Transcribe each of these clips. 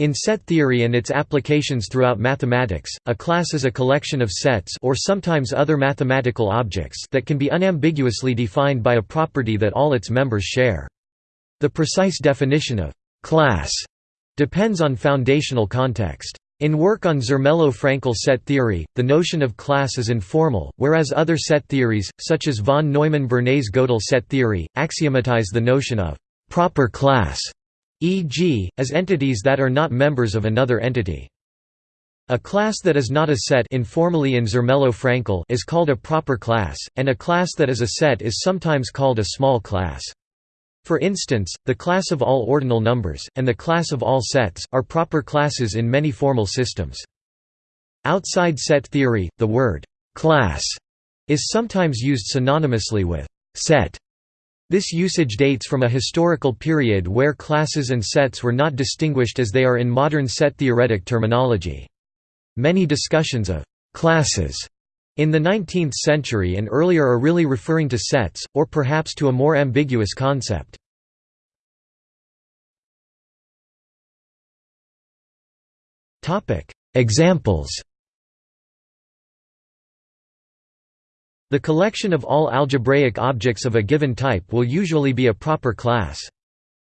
In set theory and its applications throughout mathematics, a class is a collection of sets or sometimes other mathematical objects that can be unambiguously defined by a property that all its members share. The precise definition of «class» depends on foundational context. In work on Zermelo-Fraenkel set theory, the notion of class is informal, whereas other set theories, such as von Neumann-Bernays-Gödel set theory, axiomatize the notion of «proper class» e.g., as entities that are not members of another entity. A class that is not a set informally in Zermelo-Fraenkel is called a proper class, and a class that is a set is sometimes called a small class. For instance, the class of all ordinal numbers, and the class of all sets, are proper classes in many formal systems. Outside set theory, the word «class» is sometimes used synonymously with «set» This usage dates from a historical period where classes and sets were not distinguished as they are in modern set-theoretic terminology. Many discussions of «classes» in the 19th century and earlier are really referring to sets, or perhaps to a more ambiguous concept. Examples The collection of all algebraic objects of a given type will usually be a proper class.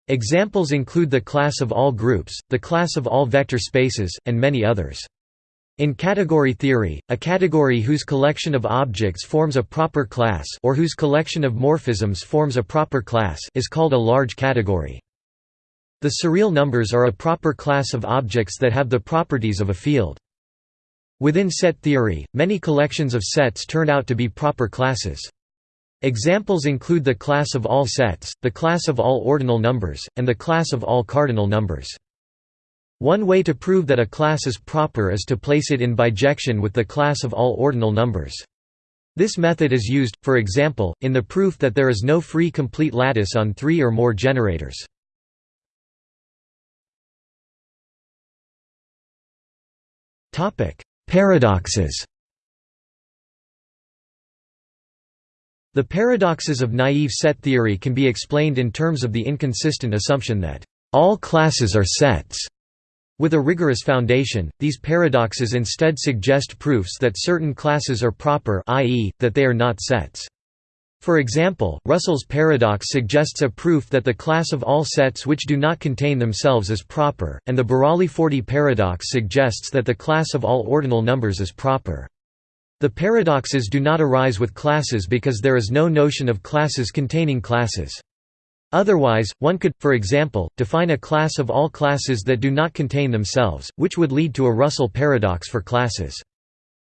Examples include the class of all groups, the class of all vector spaces, and many others. In category theory, a category whose collection of objects forms a proper class or whose collection of morphisms forms a proper class is called a large category. The surreal numbers are a proper class of objects that have the properties of a field. Within set theory, many collections of sets turn out to be proper classes. Examples include the class of all sets, the class of all ordinal numbers, and the class of all cardinal numbers. One way to prove that a class is proper is to place it in bijection with the class of all ordinal numbers. This method is used, for example, in the proof that there is no free complete lattice on three or more generators. Paradoxes The paradoxes of naive set theory can be explained in terms of the inconsistent assumption that all classes are sets. With a rigorous foundation, these paradoxes instead suggest proofs that certain classes are proper i.e., that they are not sets. For example, Russell's paradox suggests a proof that the class of all sets which do not contain themselves is proper, and the Burali-Forti paradox suggests that the class of all ordinal numbers is proper. The paradoxes do not arise with classes because there is no notion of classes containing classes. Otherwise, one could, for example, define a class of all classes that do not contain themselves, which would lead to a Russell paradox for classes.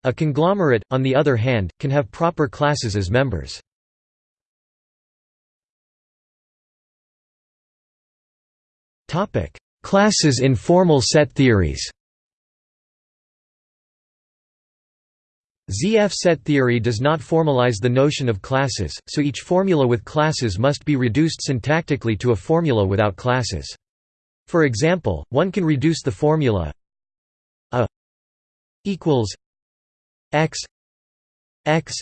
A conglomerate, on the other hand, can have proper classes as members. Classes in formal set theories ZF set theory does not formalize the notion of classes, so each formula with classes must be reduced syntactically to a formula without classes. For example, one can reduce the formula a equals x x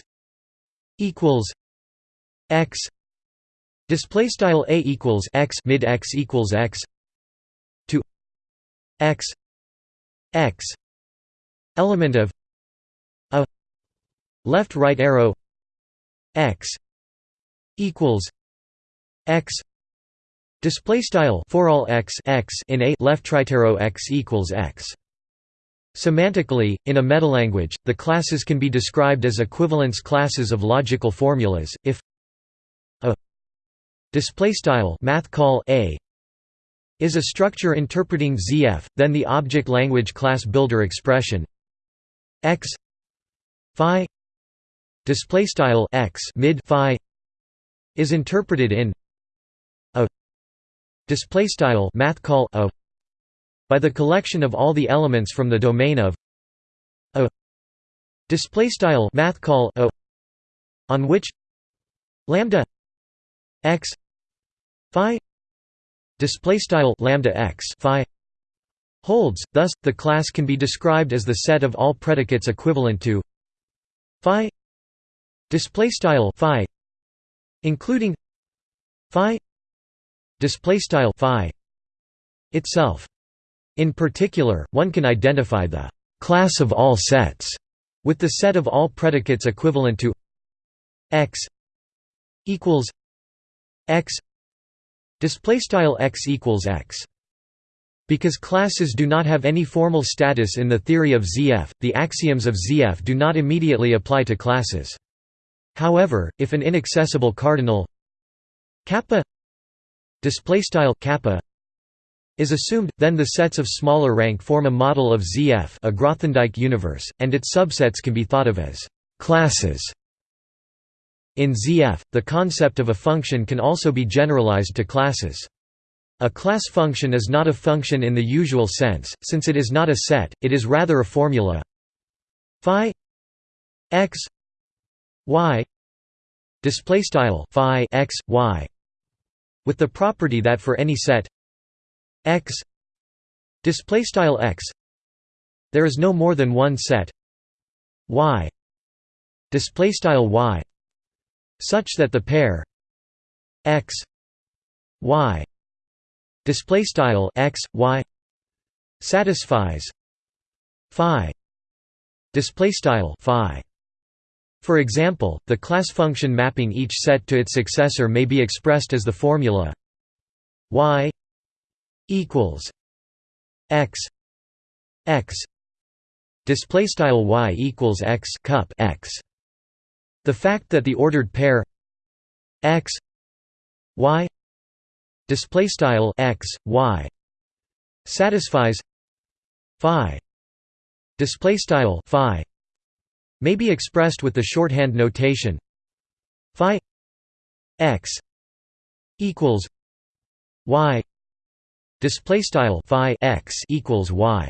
equals x display style a equals x mid x equals x x x element of a left right arrow x equals x display style for all x x in a left right arrow x equals x Semantically, in a metalanguage, the classes can be described as equivalence classes of logical formulas. If a display style math call a is a structure interpreting ZF, then the object language class builder expression. X phi display style x mid phi is interpreted in a display style math call a by the collection of all the elements from the domain of a display style math call a on which lambda x phi display style lambda x phi holds thus the class can be described as the set of all predicates equivalent to phi display style phi including phi display style phi itself. In particular, one can identify the class of all sets with the set of all predicates equivalent to x equals x display style x equals x because classes do not have any formal status in the theory of ZF, the axioms of ZF do not immediately apply to classes. However, if an inaccessible cardinal kappa is assumed, then the sets of smaller rank form a model of ZF a Grothendieck universe, and its subsets can be thought of as classes. In ZF, the concept of a function can also be generalized to classes. A class function is not a function in the usual sense, since it is not a set, it is rather a formula phi x y display phi x y with the property that for any set x display style x there is no more than one set y display y such that the pair x y display style x y satisfies phi display style phi. For example, the class function mapping each set to its successor may be expressed as the formula y equals x x display style y equals x cup x the fact that the ordered pair x y display style x y satisfies phi display style phi may be expressed with the shorthand notation phi x equals y display style phi x equals y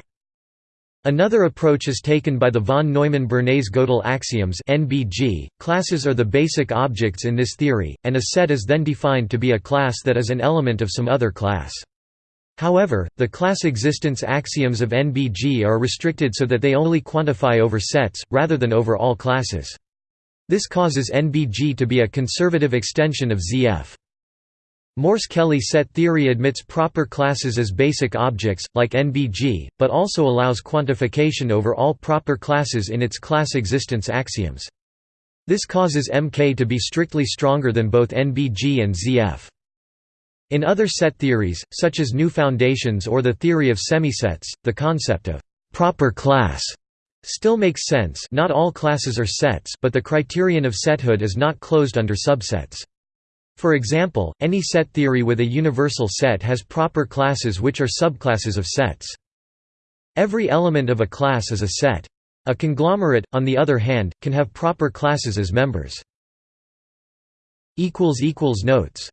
Another approach is taken by the von Neumann-Bernays-Gödel axioms (NBG). Classes are the basic objects in this theory, and a set is then defined to be a class that is an element of some other class. However, the class existence axioms of NBG are restricted so that they only quantify over sets, rather than over all classes. This causes NBG to be a conservative extension of ZF. Morse-Kelley set theory admits proper classes as basic objects, like NBG, but also allows quantification over all proper classes in its class existence axioms. This causes MK to be strictly stronger than both NBG and ZF. In other set theories, such as new foundations or the theory of semisets, the concept of «proper class» still makes sense not all classes are sets but the criterion of sethood is not closed under subsets. For example, any set theory with a universal set has proper classes which are subclasses of sets. Every element of a class is a set. A conglomerate, on the other hand, can have proper classes as members. Notes